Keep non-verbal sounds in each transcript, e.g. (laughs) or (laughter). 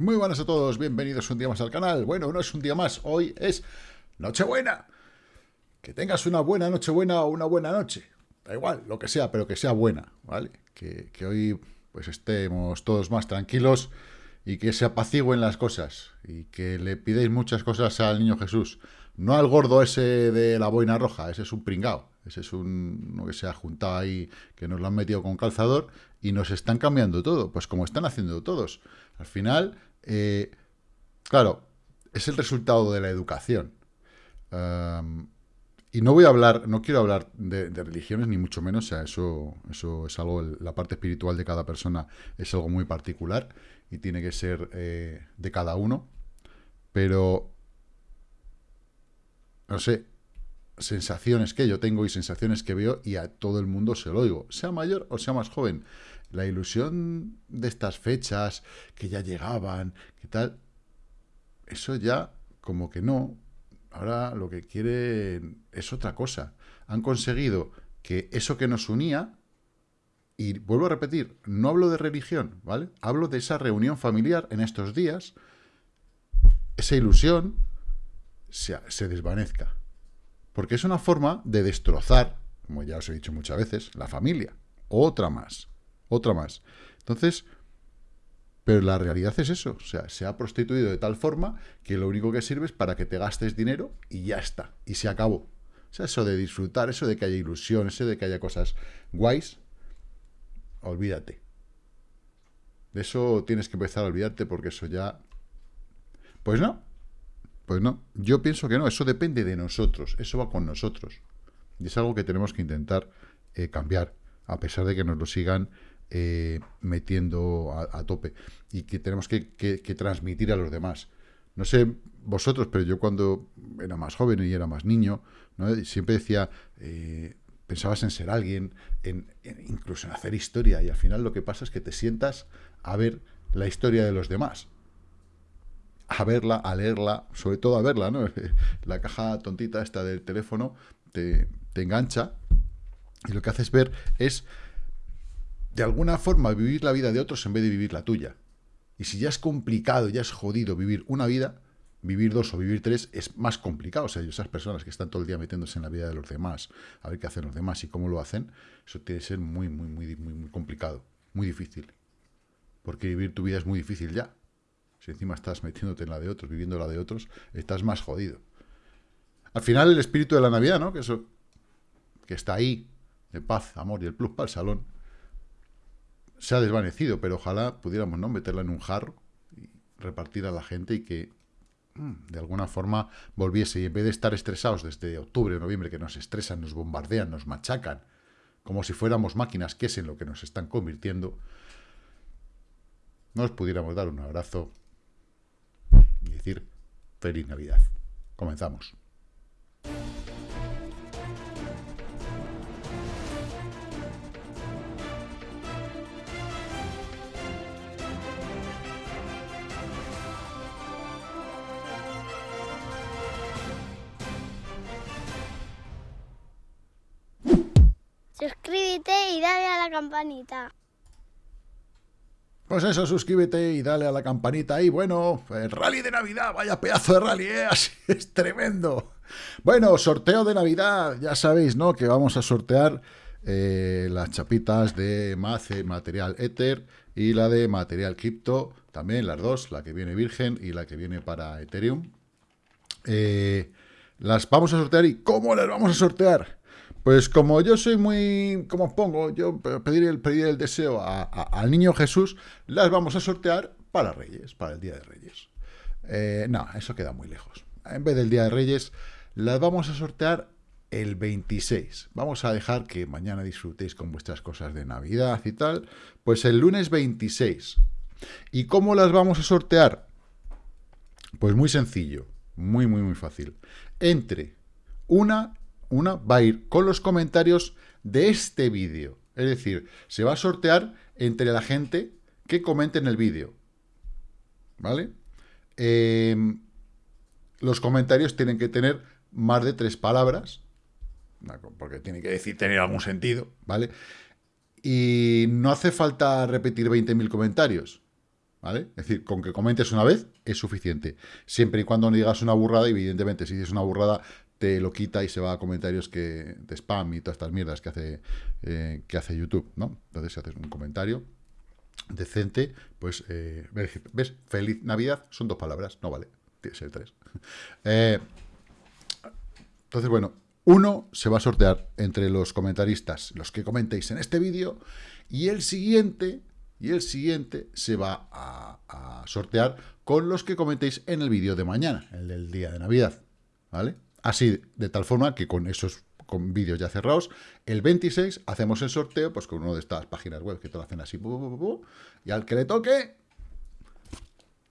Muy buenas a todos, bienvenidos un día más al canal. Bueno, no es un día más, hoy es Nochebuena. Que tengas una buena Nochebuena o una buena noche. Da igual, lo que sea, pero que sea buena, ¿vale? Que, hoy pues estemos todos más tranquilos y que se apacigüen las cosas y que le pidéis muchas cosas al Niño Jesús. No al gordo ese de la boina roja, ese es un pringao. Ese es un, uno que se ha juntado ahí, que nos lo han metido con calzador y nos están cambiando todo, pues como están haciendo todos. Al final, eh, claro, es el resultado de la educación. y no voy a hablar, no quiero hablar de, religiones, ni mucho menos, o sea, eso, eso es algo, la parte espiritual de cada persona es algo muy particular y tiene que ser eh, de cada uno, pero, no sé, sensaciones que yo tengo y sensaciones que veo y a todo el mundo se lo oigo, sea mayor o sea más joven. La ilusión de estas fechas que ya llegaban, que tal, eso ya como que no. Ahora lo que quieren es otra cosa. Han conseguido que eso que nos unía, y vuelvo a repetir, no hablo de religión, ¿vale? Hablo de esa reunión familiar en estos días, esa ilusión se, se desvanezca. Porque es una forma de destrozar, como ya os he dicho muchas veces, la familia. Otra más, otra más. Entonces, pero la realidad es eso, o sea, se ha prostituido de tal forma que lo único que sirve es para que te gastes dinero y ya está, y se acabó. O sea, eso de disfrutar, eso de que haya ilusión, eso de que haya cosas guays, olvídate. De eso tienes que empezar a olvidarte porque eso ya... Pues no, pues no, yo pienso que no, eso depende de nosotros, eso va con nosotros. Y es algo que tenemos que intentar eh, cambiar, a pesar de que nos lo sigan eh, metiendo a, tope. Y que tenemos que, transmitir a los demás. No sé vosotros, pero yo cuando era más joven y era más niño, siempre decía, eh, pensabas en ser alguien, en, incluso en hacer historia, y al final lo que pasa es que te sientas a ver la historia de los demás a verla, a leerla, sobre todo a verla, ¿no? (laughs) La caja tontita esta del teléfono te, engancha y lo que haces ver es, de alguna forma, vivir la vida de otros en vez de vivir la tuya. Y si ya es complicado, ya es jodido vivir una vida, vivir dos o vivir tres es más complicado. O sea, esas personas que están todo el día metiéndose en la vida de los demás, a ver qué hacen los demás y cómo lo hacen, eso tiene que ser muy, muy, muy, muy, muy complicado, muy difícil. Porque vivir tu vida es muy difícil ya. Si encima estás metiéndote en la de otros, viviendo la de otros, estás más jodido. Al final el espíritu de la Navidad, ¿no? Que eso que está ahí, de paz, amor y el plus para el salón, se ha desvanecido, pero ojalá pudiéramos ¿no? meterla en un jarro y repartir a la gente y que mm, de alguna forma volviese y en vez de estar estresados desde octubre o noviembre que nos estresan, nos bombardean, nos machacan, como si fuéramos máquinas, que es en lo que nos están convirtiendo, nos pudiéramos dar un abrazo y decir feliz Navidad. Comenzamos. Y dale a la campanita. Pues eso, suscríbete y dale a la campanita ahí. Bueno, el rally de Navidad, vaya pedazo de rally, ¿eh? (laughs) Es tremendo. Bueno, sorteo de Navidad, ya sabéis, ¿no? Que vamos a sortear eh, las chapitas de Mace Material Ether y la de Material Crypto, también las dos, la que viene virgen y la que viene para Ethereum. Eh, las vamos a sortear y ¿cómo las vamos a sortear? Pues como yo soy muy, como pongo, yo pedir el, deseo al niño Jesús, las vamos a sortear para Reyes, para el Día de Reyes. Eh, no, eso queda muy lejos. En vez del Día de Reyes, las vamos a sortear el 26. Vamos a dejar que mañana disfrutéis con vuestras cosas de Navidad y tal. Pues el lunes 26. ¿Y cómo las vamos a sortear? Pues muy sencillo, muy, muy, muy fácil. Entre una una va a ir con los comentarios de este vídeo. Es decir, se va a sortear entre la gente que comente en el vídeo. ¿Vale? Em, los comentarios tienen que tener más de tres palabras, porque tiene que decir tener algún sentido, ¿vale? Y no hace falta repetir 20.000 comentarios. ¿vale? Es decir, con que comentes una vez es suficiente. Siempre y cuando no digas una burrada, evidentemente, si dices una burrada, te lo quita y se va a comentarios que de spam y todas estas mierdas que hace, eh, que hace YouTube, ¿no? Entonces, si haces un comentario decente, pues, eh, ¿ves? Feliz Navidad son dos palabras, no vale, tiene que ser tres. (laughs) Eh, entonces, bueno, uno se va a sortear entre los comentaristas, los que comentéis en este vídeo, y el siguiente, y el siguiente se va a, a sortear con los que comentéis en el vídeo de mañana, el del día de Navidad, ¿vale? Así, de tal forma que con esos con vídeos ya cerrados, el 26 hacemos el sorteo, pues con uno de estas páginas web que te lo hacen así, y al que le toque,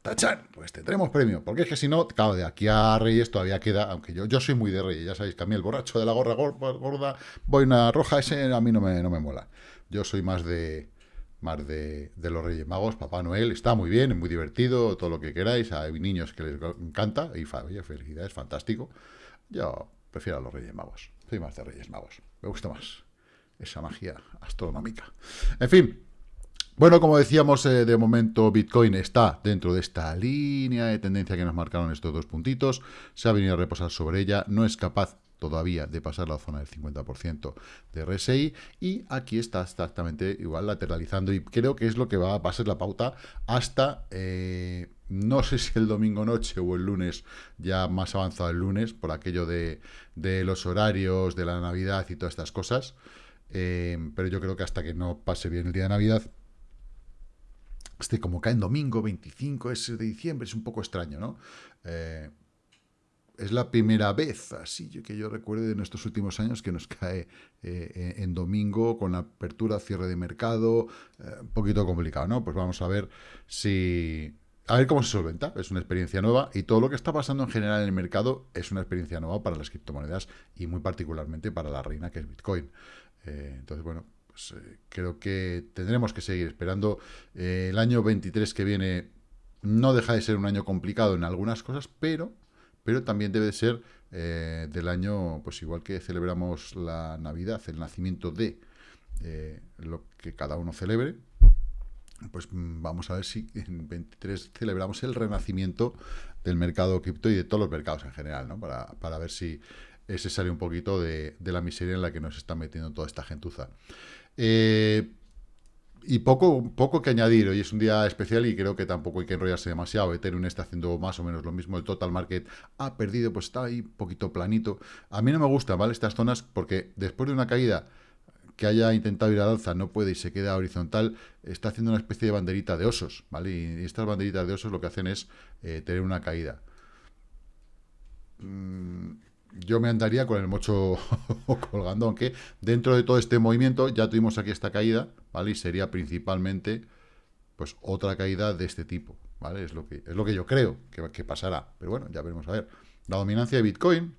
¡tachan! Pues tendremos premio, porque es que si no, claro, de aquí a Reyes todavía queda, aunque yo, yo soy muy de Reyes, ya sabéis que a mí el borracho de la gorra gorda, voy una roja, ese a mí no me, no me mola. Yo soy más de más de, de, los Reyes Magos, Papá Noel, está muy bien, es muy divertido, todo lo que queráis, hay niños que les encanta, y felicidades, fantástico, yo prefiero a los Reyes Magos. Soy más de Reyes Magos. Me gusta más esa magia astronómica. En fin. Bueno, como decíamos, eh, de momento Bitcoin está dentro de esta línea de tendencia que nos marcaron estos dos puntitos. Se ha venido a reposar sobre ella. No es capaz todavía de pasar la zona del 50% de RSI y aquí está exactamente igual lateralizando y creo que es lo que va, a ser la pauta hasta, eh, no sé si el domingo noche o el lunes, ya más avanzado el lunes, por aquello de, los horarios, de la Navidad y todas estas cosas, eh, pero yo creo que hasta que no pase bien el día de Navidad, este como cae en domingo 25 es de diciembre, es un poco extraño, ¿no? Eh, es la primera vez, así que yo recuerdo de nuestros últimos años, que nos cae eh, en domingo con la apertura, cierre de mercado, un poquito complicado, ¿no? Pues vamos a ver si... A ver cómo se solventa, es una experiencia nueva y todo lo que está pasando en general en el mercado es una experiencia nueva para las criptomonedas y muy particularmente para la reina que es Bitcoin. Eh, entonces, bueno, pues creo que tendremos que seguir esperando. el año 23 que viene no deja de ser un año complicado en algunas cosas, pero pero también debe ser eh, del año, pues igual que celebramos la Navidad, el nacimiento de eh, lo que cada uno celebre, pues mm, vamos a ver si en 23 celebramos el renacimiento del mercado cripto y de todos los mercados en general, ¿no? Para, para ver si ese sale un poquito de, de, la miseria en la que nos está metiendo toda esta gentuza. Eh, y poco, poco que añadir, hoy es un día especial y creo que tampoco hay que enrollarse demasiado. Ethereum está haciendo más o menos lo mismo, el total market ha perdido, pues está ahí un poquito planito. A mí no me gustan, ¿vale? Estas zonas, porque después de una caída que haya intentado ir al alza, no puede y se queda horizontal, está haciendo una especie de banderita de osos, ¿vale? Y estas banderitas de osos lo que hacen es eh, tener una caída. Mm, yo me andaría con el mocho (laughs) colgando, aunque dentro de todo este movimiento ya tuvimos aquí esta caída, ¿vale? Y sería principalmente, pues, otra caída de este tipo, ¿vale? Es lo que, es lo que yo creo que, pasará, pero bueno, ya veremos a ver. La dominancia de Bitcoin,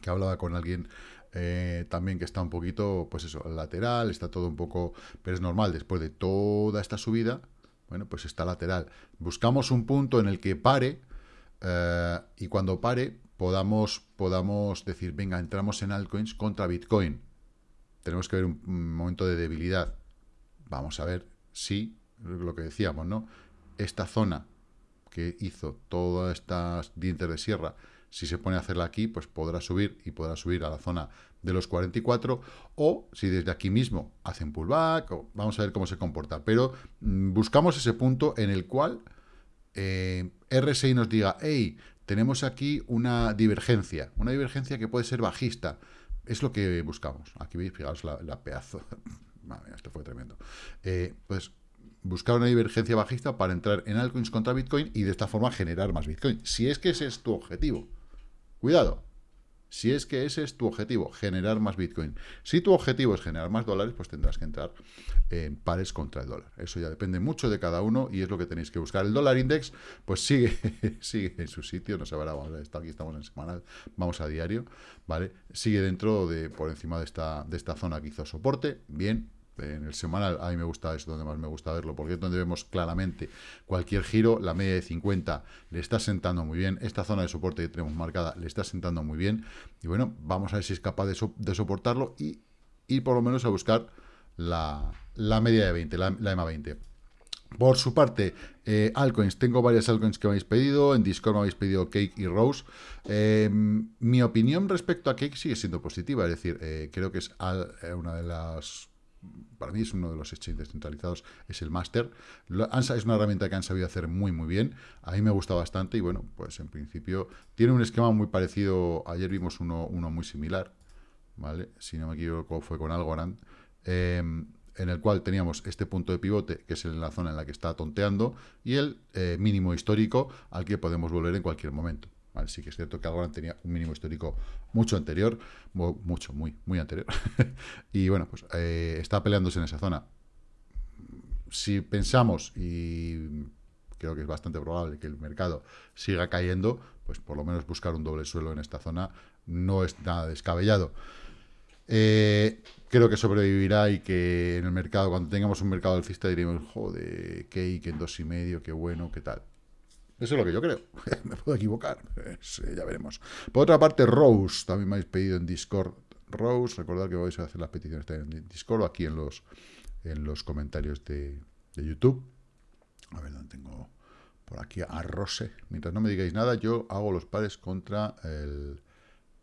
que hablaba con alguien eh, también que está un poquito, pues eso, lateral, está todo un poco, pero es normal, después de toda esta subida, bueno, pues está lateral. Buscamos un punto en el que pare, eh, y cuando pare, podamos, podamos decir, venga, entramos en altcoins contra Bitcoin. Tenemos que ver un, momento de debilidad. Vamos a ver si, lo que decíamos, ¿no? Esta zona que hizo todas estas dientes de sierra, si se pone a hacerla aquí, pues podrá subir y podrá subir a la zona de los 44, o si desde aquí mismo hacen pullback, o vamos a ver cómo se comporta. Pero mm, buscamos ese punto en el cual eh, RSI nos diga, hey, tenemos aquí una divergencia, una divergencia que puede ser bajista. Es lo que buscamos. Aquí veis, fijaos la, pedazo. (laughs) Madre esto fue tremendo. Eh, pues buscar una divergencia bajista para entrar en altcoins contra Bitcoin y de esta forma generar más Bitcoin. Si es que ese es tu objetivo. Cuidado, si es que ese es tu objetivo, generar más Bitcoin. Si tu objetivo es generar más dólares, pues tendrás que entrar en pares contra el dólar. Eso ya depende mucho de cada uno y es lo que tenéis que buscar. El dólar index, pues sigue, (laughs) sigue en su sitio, no se verá, vamos, aquí estamos en semanal, vamos a diario, ¿vale? Sigue dentro de, por encima de esta, de esta zona que hizo soporte, bien, en el semanal, a mí me gusta, es donde más me gusta verlo, porque es donde vemos claramente cualquier giro, la media de 50 le está sentando muy bien, esta zona de soporte que tenemos marcada le está sentando muy bien, y bueno, vamos a ver si es capaz de, soportarlo y ir por lo menos a buscar la, media de 20, la, EMA 20. Por su parte, eh, altcoins. Tengo varias altcoins que habéis pedido. En Discord me habéis pedido Cake y Rose. Em, mi opinión respecto a Cake sigue siendo positiva. Es decir, eh, creo que es eh, una de las... Para mí es uno de los exchanges descentralizados, es el Master. ANSA es una herramienta que han sabido hacer muy, muy bien. A mí me gusta bastante y bueno, pues en principio tiene un esquema muy parecido. Ayer vimos uno, uno muy similar, ¿vale? Si no me equivoco, fue con Algorand. Eh, en el cual teníamos este punto de pivote, que es en la zona en la que está tonteando, y el eh, mínimo histórico al que podemos volver en cualquier momento. Sí que es cierto que Algorand tenía un mínimo histórico mucho anterior, mucho, muy, muy anterior. (laughs) y bueno, pues eh, está peleándose en esa zona. Si pensamos, y creo que es bastante probable que el mercado siga cayendo, pues por lo menos buscar un doble suelo en esta zona no es nada descabellado. Eh, creo que sobrevivirá y que en el mercado, cuando tengamos un mercado alcista, diremos, joder, cake en dos y medio, qué bueno, qué tal. Eso es lo que yo creo. (laughs) me puedo equivocar, eh, ya veremos. Por otra parte, Rose, también me habéis pedido en Discord. Rose, recordad que vais a hacer las peticiones en Discord o aquí en los, en los comentarios de, YouTube. A ver, ¿dónde tengo? Por aquí a Rose. Mientras no me digáis nada, yo hago los pares contra el...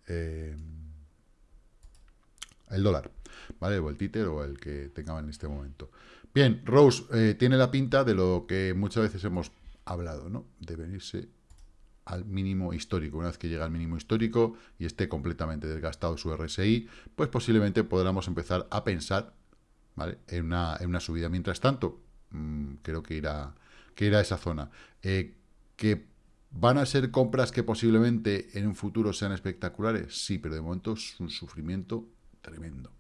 Eh, el dólar, ¿vale? O el títer o el que tengamos en este momento. Bien, Rose eh, tiene la pinta de lo que muchas veces hemos hablado, ¿no? De venirse al mínimo histórico. Una vez que llega al mínimo histórico y esté completamente desgastado su RSI, pues posiblemente podamos empezar a pensar ¿vale? en, una, en una subida. Mientras tanto, mm, creo que irá, que irá a esa zona. Eh, que ¿Van a ser compras que posiblemente en un futuro sean espectaculares? Sí, pero de momento es un sufrimiento tremendo.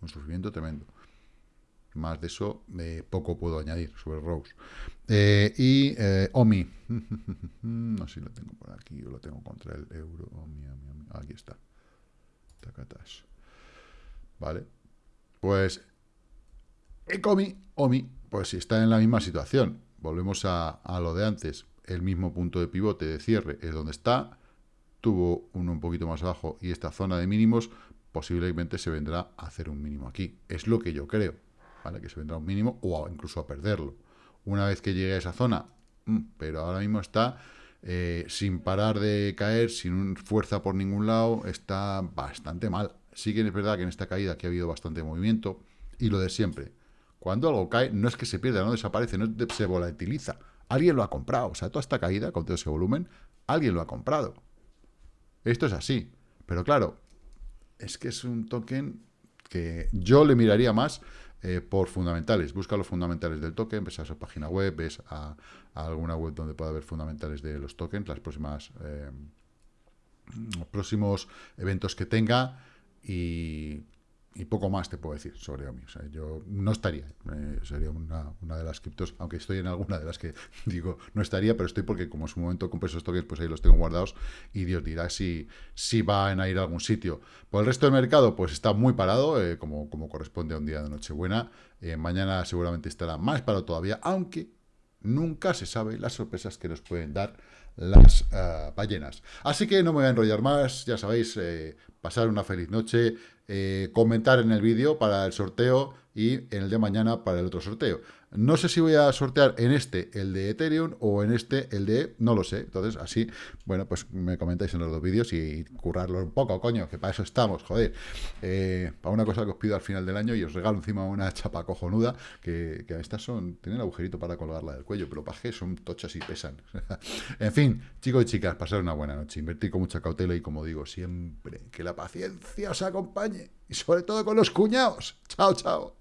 Un sufrimiento tremendo. Más de eso, eh, poco puedo añadir sobre Rose. Eh, y eh, OMI. (laughs) no sé si lo tengo por aquí o lo tengo contra el euro. OMI, OMI, Aquí está. Tacatas. Vale. Pues Ecomi, OMI, pues si está en la misma situación. Volvemos a, a lo de antes. El mismo punto de pivote de cierre es donde está. Tuvo uno un poquito más abajo y esta zona de mínimos posiblemente se vendrá a hacer un mínimo aquí. Es lo que yo creo, ¿vale? Que se vendrá un mínimo o incluso a perderlo. Una vez que llegue a esa zona, mm, pero ahora mismo está eh, sin parar de caer, sin fuerza por ningún lado, está bastante mal. Sí que es verdad que en esta caída que ha habido bastante movimiento, y lo de siempre, cuando algo cae, no es que se pierda, no desaparece, no se volatiliza. Alguien lo ha comprado, o sea, toda esta caída con todo ese volumen, alguien lo ha comprado. Esto es así. Pero claro, es que es un token que yo le miraría más eh, por fundamentales. Busca los fundamentales del token, ves a su página web, ves a, alguna web donde pueda haber fundamentales de los tokens, las próximas eh, los próximos eventos que tenga y y poco más te puedo decir sobre OMI. O sea, yo no estaría, eh, sería una, de las criptos, aunque estoy en alguna de las que (laughs) digo no estaría, pero estoy porque como en su momento compré esos tokens, pues ahí los tengo guardados y Dios dirá si, si van a ir a algún sitio. Por el resto del mercado, pues está muy parado, eh, como, como corresponde a un día de Nochebuena. Eh, mañana seguramente estará más parado todavía, aunque nunca se sabe las sorpresas que nos pueden dar las ballenas. Así que no me voy a enrollar más, ya sabéis, pasar una feliz noche, eh, comentar en el vídeo para el sorteo y en el de mañana para el otro sorteo. No sé si voy a sortear en este el de Ethereum o en este el de... no lo sé. Entonces, así, bueno, pues me comentáis en los dos vídeos y currarlo un poco, coño, que para eso estamos, joder. Eh, para una cosa que os pido al final del año y os regalo encima una (laughs) chapa cojonuda, que, que estas son... tienen agujerito para colgarla del cuello, pero para que son tochas y pesan. (laughs) en fin, chicos y chicas, pasar una buena noche. Invertir con mucha cautela y, como digo, siempre que la paciencia os acompañe. Y sobre todo con los cuñados. Chao, chao.